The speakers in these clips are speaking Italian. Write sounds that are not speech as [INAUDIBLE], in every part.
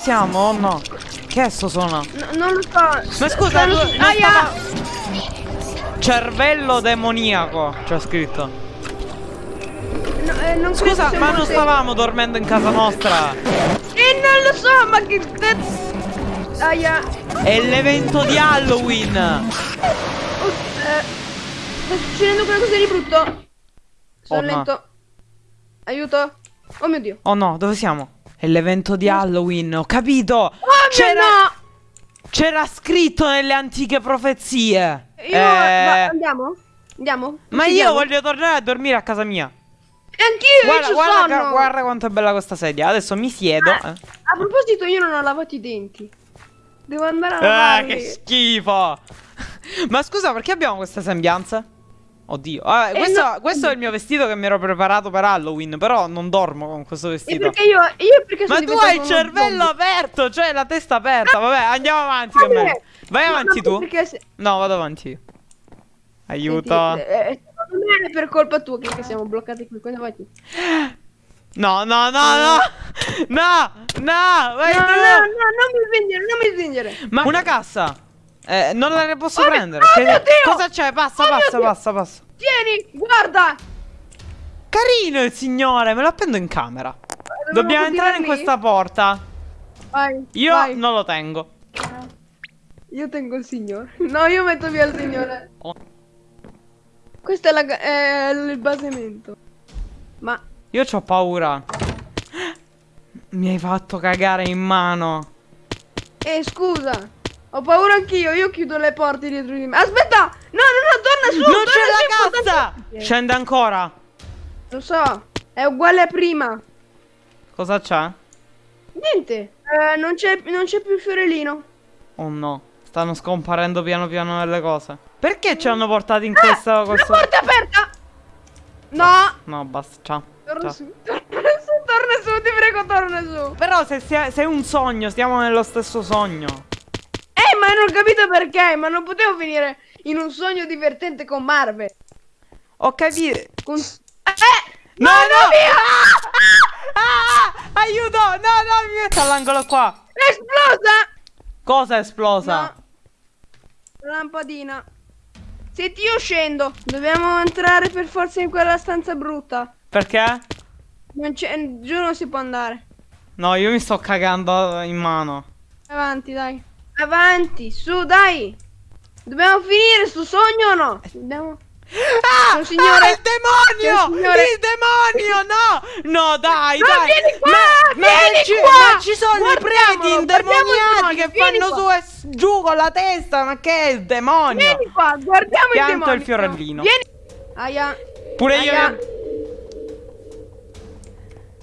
Siamo o no? Che è sto suono? No, non lo so. Ma scusa, Non non Aia! stava- Cervello demoniaco, c'è scritto. No, eh, Scusa, ma non stavamo dormendo in casa nostra. Eh, non lo so, ma che cazzo. Aia. È l'evento di Halloween. Oh, eh, sta succedendo qualcosa di brutto. Sono Oh, no. lento. Aiuto. Oh mio dio. Oh no, dove siamo? È l'evento di Halloween, ho capito. Oh C'era C'era scritto nelle antiche profezie. Io, Eh, andiamo? Andiamo? ma io Andiamo? voglio tornare a dormire a casa mia. E anch'io, Guarda, guarda, guarda quanto è bella questa sedia. Adesso mi siedo. Ah. A proposito, io non ho lavato i denti. Devo andare a Ah, lavarli. che schifo. [LAUGHS] Ma scusa, perché abbiamo queste sembianze? Oddio. Vabbè, Eh, questo, no. questo è il mio vestito che mi ero preparato per Halloween. Però non dormo con questo E vestito. perché io, io perché Ma tu hai il cervello zombie? aperto, cioè la testa aperta. Vabbè, andiamo avanti. Bene. meglio. Vai No, avanti tu. Se... No, vado avanti. Aiuto. Senti, eh, eh, secondo me è per colpa tua che, siamo bloccati qui. Quindi vai tu. No, no, no, no. No, no, vai No, tu. no, no, non mi spingere, non mi spingere. Ma una cassa. Eh, non la ne posso Oh prendere. oh Che- mio Dio! Cosa c'è? Passa, Oh passa, Dio! passa, passa. Tieni, guarda. Carino il signore, me lo appendo in camera. Dobbiamo continuare entrare in questa porta. Vai. Io vai. non lo tengo. Io tengo il signore. No, io metto via il signore. Oh. Questo è, la, è il basamento. Ma Io ho paura. Mi hai fatto cagare in mano. Eh, scusa. Ho paura anch'io, io chiudo le porte dietro di me. Aspetta! No, no, torna su! non c'è la cassa! Scende ancora. Lo so, è uguale a prima. Cosa c'è? Niente. Eh, non c'è più il fiorellino. Oh no. Stanno scomparendo piano piano delle cose. Perché ci hanno portati in questa Ah, La questo... porta è aperta! No! No, basta, ciao. Torna ciao. su, torna su, torna su, ti prego, torna su. Però se, sia- se è un sogno, stiamo nello stesso sogno. Non ho capito perché, ma non potevo finire in un sogno divertente con Marvel. Ho capito. Con... Eh! No, no! Ah, ah, aiuto! No, no, mi metto all'angolo qua. È esplosa! Cosa è esplosa? No. Lampadina. Senti, io scendo. Dobbiamo entrare per forza in quella stanza brutta. Perché? Non c'è, giù non si può andare. No, io mi sto cagando in mano. Avanti, dai. Avanti, su, dai. Dobbiamo finire sto sogno o no? Dobbiamo... Ah! Un signore- ah, il demonio! signore- Il demonio! No! No, dai, No, dai! vieni qua, Ma, ma vieni ci, qua! ma ci sono i preti indemoniati che fanno qua. su e giù con la testa. Ma che è il demonio? Vieni qua, guardiamo Pianto il demonio. il fiorellino. Vieni. Aia. Pure io. Aia.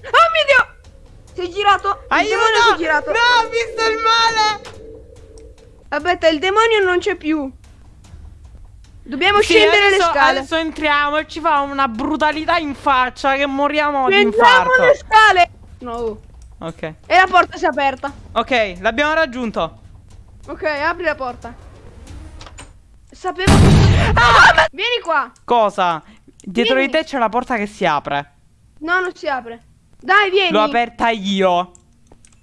Oh mio Dio! È girato. Aiuto! è girato. No, ho visto il male! Aspetta, il demonio non c'è più. Dobbiamo Sì, scendere adesso, le scale. Adesso entriamo e ci fa una brutalità in faccia che moriamo di Scendiamo infarto. le scale. No. Ok. E la porta si è aperta. Ok, l'abbiamo raggiunto. Ok, apri la porta. Sapevo che... Ah! Vieni qua. Cosa? Dietro Vieni. di te c'è la porta che si apre. No, non si apre. Dai, vieni. L'ho aperta io.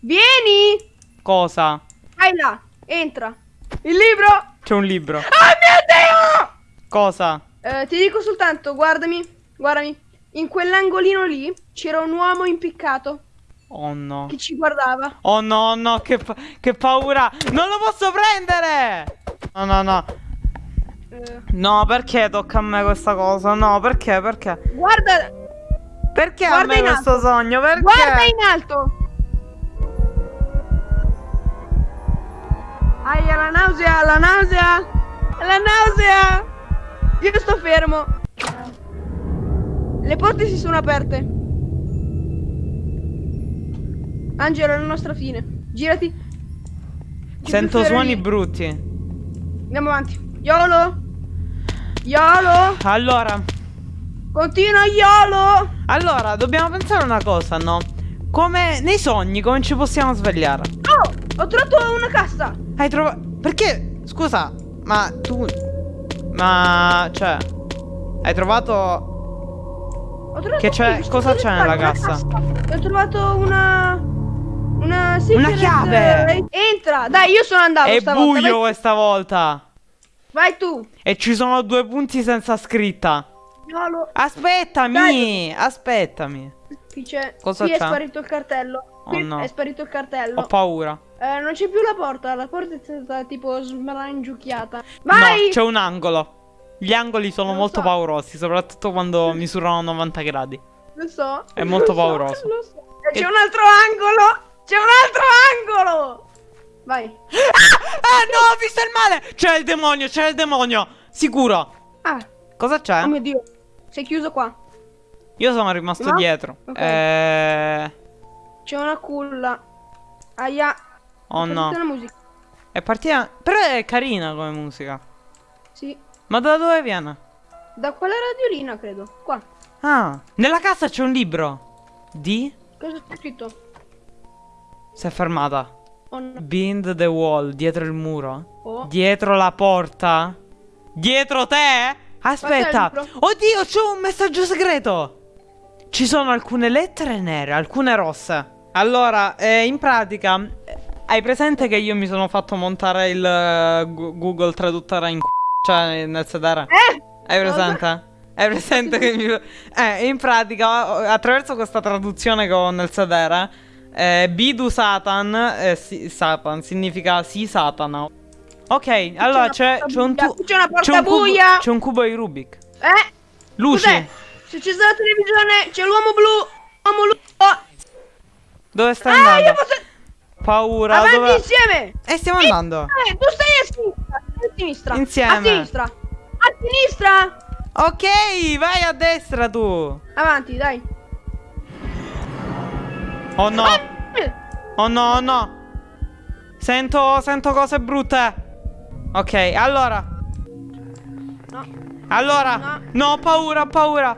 Vieni. Cosa? Vai là. Entra. Il libro. C'è un libro. Oh mio Cosa? Dio! Eh, ti dico soltanto, guardami. Guardami. In quell'angolino lì c'era un uomo impiccato Oh no. che ci guardava. Oh no, no, che, pa- che paura. Non lo posso prendere. No, no, no. Eh, No, perché tocca a me questa cosa? No, perché? Perché? guarda. Perché a Guarda me in questo sogno? Perché? Guarda in alto. Aia, la nausea, la nausea. La nausea. Io sto fermo. Le porte si sono aperte. Angelo, è la nostra fine. Girati. C'è Sento suoni brutti. Andiamo avanti. Yolo. Yolo. Allora, Continua Yolo. allora, dobbiamo pensare una cosa, no? Come nei sogni, come ci possiamo svegliare? Oh, ho trovato una cassa. Hai trovato. Perché? Scusa, ma tu. Ma. Cioè. Hai trovato. Ho trovato Che c'è- cosa c'è nella una cassa? Ho trovato una Una, Una chiave! eh, Entra! Dai, io sono andato È stavolta. buio Vai, questa volta. vai tu. E ci sono due punti senza scritta. Giallo. Aspettami, Dai. aspettami. Qui c'è. Cosa qui è sparito il cartello. Oh, no. è sparito il cartello. Ho paura. Eh, non c'è più la porta, la porta è stata tipo smangiucchiata. Vai! No, c'è un angolo. Gli angoli sono Non molto so. paurosi, soprattutto quando misurano 90 gradi. Lo so. È molto lo so, pauroso. so. E Che- c'è un altro angolo! C'è un altro angolo! Vai. Ah, no, ho visto il male! C'è il demonio, c'è il demonio! Sicuro. Ah, Cosa c'è? oh mio dio. Sei chiuso qua. Io sono rimasto No? dietro. Ok. Eh... C'è una culla. Aia. Oh no. sentito la musica. È partita... Però è carina come musica. Sì. Ma da dove viene? Da quella radiolina, credo. Qua. Ah, nella casa c'è un libro. Di? Cosa c'è scritto? Si è fermata. Oh no. Behind the wall, dietro il muro. Oh. Dietro la porta? Dietro te? Aspetta. Oddio, c'è un messaggio segreto. Ci sono alcune lettere nere, alcune rosse. Allora, eh, in pratica, hai presente che io mi sono fatto montare il eh, Google traduttore in c***o, cioè nel sedere? Eh! Hai presente? Hai presente che mi... Eh, in pratica, attraverso questa traduzione che ho nel sedere, eh, Bidu Satan, eh, sì, Satan, significa sì Satana. Ok, allora c'è, un buia, tu- c'è una porta buia. C'è un cubo di Rubik. Eh! Luci. Se c'è la televisione, c'è l'uomo blu. L'uomo blu. Oh. Dove stai Ah, andando? Paura. Avanti dove... insieme. E stiamo andando. Eh, tu stai a sinistra. A sinistra. Insieme. A sinistra. A sinistra. Ok, vai a destra tu. Avanti, dai. Oh no. Eh, Oh no, oh no. Sento, sento cose brutte. Ok, allora. No. Allora. No. No, ho paura, ho paura.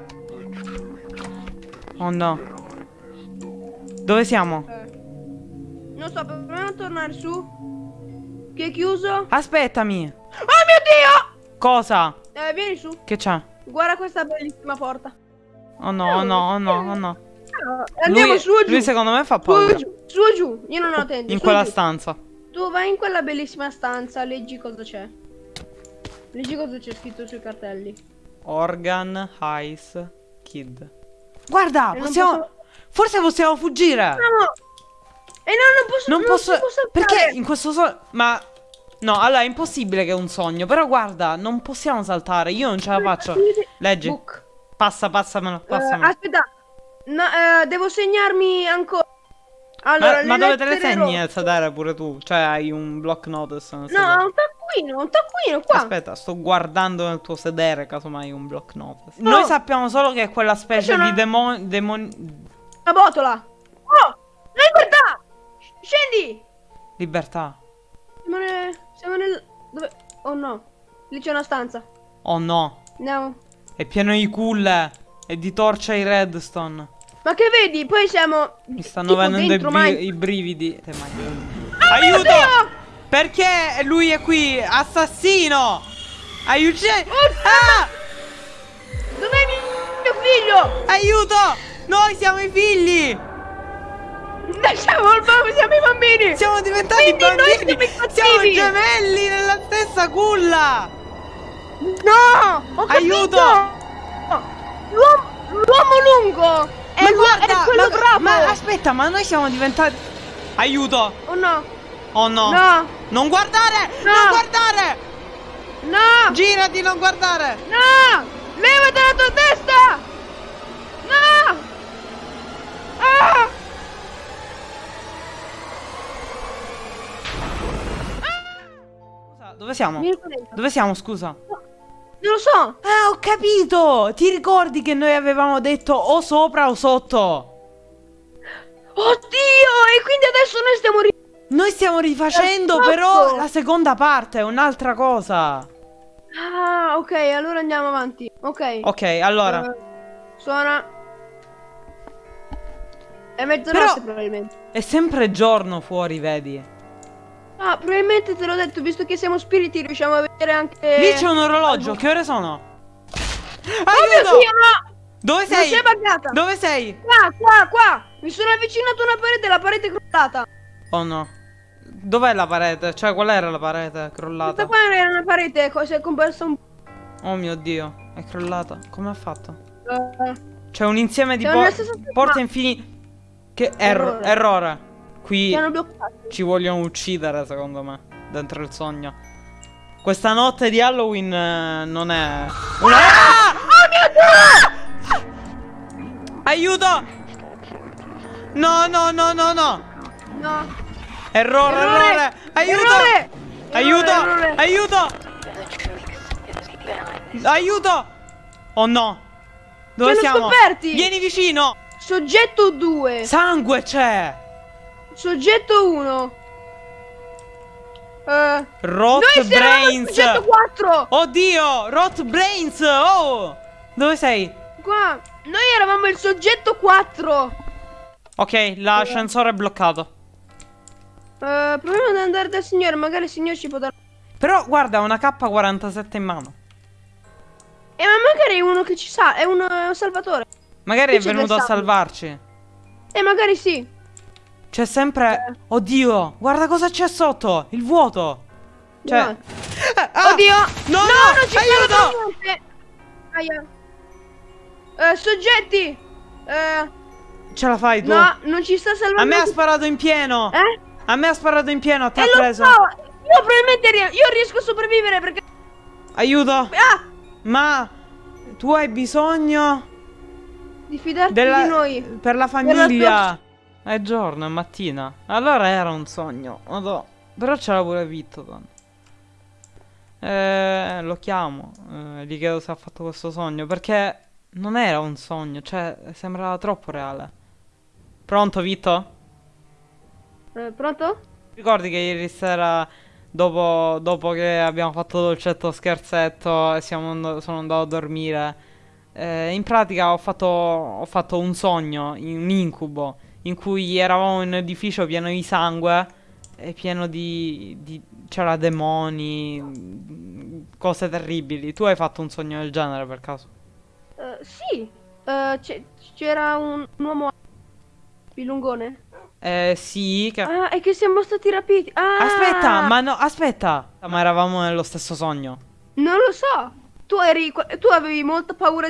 Oh no. Dove siamo? Eh. Non so, proviamo a tornare su. Che è chiuso. Aspettami. Oh mio Dio! Cosa? Eh, vieni su. Che c'è? Guarda questa bellissima porta. Oh no, oh no, oh no, oh no. Andiamo Lui, su o giù. lui secondo me fa Su o paura. giù. Su o giù. Io non ho tende. In quella stanza. Tu vai in quella bellissima stanza, leggi cosa c'è. Leggi cosa c'è scritto sui cartelli. Organ Ice Kid. Guarda, E non possiamo. posso- Forse possiamo fuggire. No! E no, non posso Non posso. si può saltare. Perché in questo sogno. Ma. No, allora è impossibile che è un sogno. Però guarda, non possiamo saltare. Io non ce la faccio. Leggi. Book. Passa, passamelo. Eh, passamelo. aspetta. No, eh, devo segnarmi ancora. Allora, ma, ma dove te le segni nel sedere pure tu? Cioè, hai un block notice No, sedere. un taccuino, un taccuino qua. Aspetta, sto guardando nel tuo sedere, casomai un block notice. No. Noi sappiamo solo che è quella specie una- di demon... demon... Una botola. Scendi! Libertà. Siamo nel... Siamo nel... Dove... Oh no. Lì c'è una stanza. Oh no. Andiamo. È pieno di culle e di torce ai redstone. Ma che vedi? Poi siamo... Mi stanno venendo bri- i brividi. Te mai- Oh mio Aiuto! Dio! Perché lui è qui? Assassino! Aiuto! Oh, Ah! Dov'è mio figlio? Aiuto! Noi siamo i figli! Dai, siamo, al bambino, siamo i bambini! Siamo diventati Quindi noi bambini! siamo i Siamo cattivi! gemelli nella stessa culla! No! Ho Aiuto! L'uomo, lungo! È, ma guarda, è quello ma, ma aspetta, ma noi siamo diventati. Aiuto! Oh no! Oh no! No! Non guardare! No. Non guardare! No! Girati, non guardare! No! Levati dalla tua testa! No! Ah! Scusa, dove siamo? Dove siamo, scusa? Non lo so! Ah, ho capito! Ti ricordi che noi avevamo detto o sopra o sotto? Oddio! E quindi adesso noi stiamo ri- Noi stiamo rifacendo Esatto. però la seconda parte, è un'altra cosa. Ah, ok, allora andiamo avanti. Ok. Ok, allora. Eh, suona. È mezzanotte Però- probabilmente. È sempre giorno fuori, vedi? Ah, probabilmente te l'ho detto, visto che siamo spiriti, riusciamo a vedere anche. Lì c'è un orologio, che ore sono? Oh mio Aiuto! Dio, no! Dove sei? buggata! Dove sei? Qua, qua, qua! Mi sono avvicinato a una parete, la parete è crollata. Oh no. Dov'è la parete? Cioè, qual era la parete crollata? Questa qua era una parete, si è comparsa un... Oh mio dio, è crollata. Come ha fatto? eh, C'è un insieme di Siamo po- nella stessa stanza. porte infinite. Che erro- Errore. errore. Qui ci vogliono uccidere, secondo me. Dentro il sogno. Questa notte di Halloween eh, non è. Una. Ah! Aiuto! No, no, no, no, no! No. Errore, errore! Errore! Aiuto! Errore! Aiuto! Errore. Aiuto! Aiuto! Oh no! Dove siamo? scoperti! Vieni vicino! Soggetto 2. Sangue c'è! Soggetto 1. Eh, Rot noi Brains! soggetto 4. Oddio! Rot Brains! Oh! Dove sei? Qua. Noi eravamo il soggetto 4. Ok, l'ascensore è bloccato. Eh, proviamo ad andare dal signore, magari il signore ci può dare... Però guarda, una K47 in mano. Eh, ma magari è uno che ci sa, è uno, è un salvatore. Magari Qui è venuto a salvarci. Eh, magari sì. C'è sempre. Oddio, guarda cosa c'è sotto! Il vuoto! Cioè. No. Eh, ah! Oddio! No, no, non ci aiuto! niente! Aia. Eh, soggetti! Eh, Ce la fai tu? no, non ci sta salvando. A me ha sparato in pieno! Eh? A me ha sparato in pieno, ti E ha preso. so! Io probabilmente ri- io riesco a sopravvivere perché... Aiuto! Ah! Ma tu hai bisogno Di fidarti della... di noi. per la famiglia. È giorno, è mattina. Allora era un sogno. Madò. Però ce l'ha pure Vittoton. Eh, lo chiamo. Eh, gli chiedo se ha fatto questo sogno. Perché non era un sogno. Cioè, sembrava troppo reale. Pronto, Vitto? Eh, pronto? Ricordi che ieri sera, dopo, dopo che abbiamo fatto dolcetto scherzetto e siamo and- sono andato a dormire, eh, in pratica ho fatto, ho fatto un sogno, un incubo, in cui eravamo in un edificio pieno di sangue e pieno di... di c'era demoni, cose terribili. Tu hai fatto un sogno del genere per caso? Eh, sì. C'è- c'era un, un uomo pilungone. Eh, sì, che... Ah, e che siamo stati rapiti. Ah! Aspetta, ma no, aspetta! Ma eravamo nello stesso sogno. Non lo so. Tu eri... Tu avevi molta paura